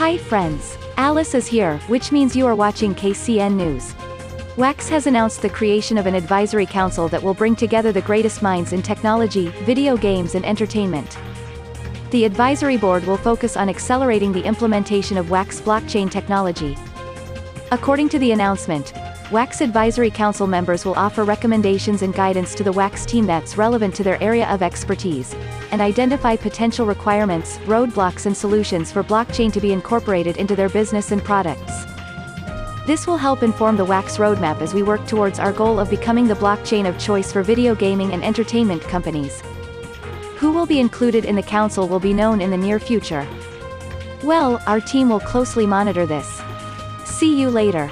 Hi friends. Alice is here, which means you are watching KCN News. Wax has announced the creation of an advisory council that will bring together the greatest minds in technology, video games and entertainment. The advisory board will focus on accelerating the implementation of Wax blockchain technology. According to the announcement, Wax Advisory Council members will offer recommendations and guidance to the Wax team that's relevant to their area of expertise, and identify potential requirements, roadblocks and solutions for blockchain to be incorporated into their business and products. This will help inform the Wax roadmap as we work towards our goal of becoming the blockchain of choice for video gaming and entertainment companies. Who will be included in the council will be known in the near future. Well, our team will closely monitor this. See you later.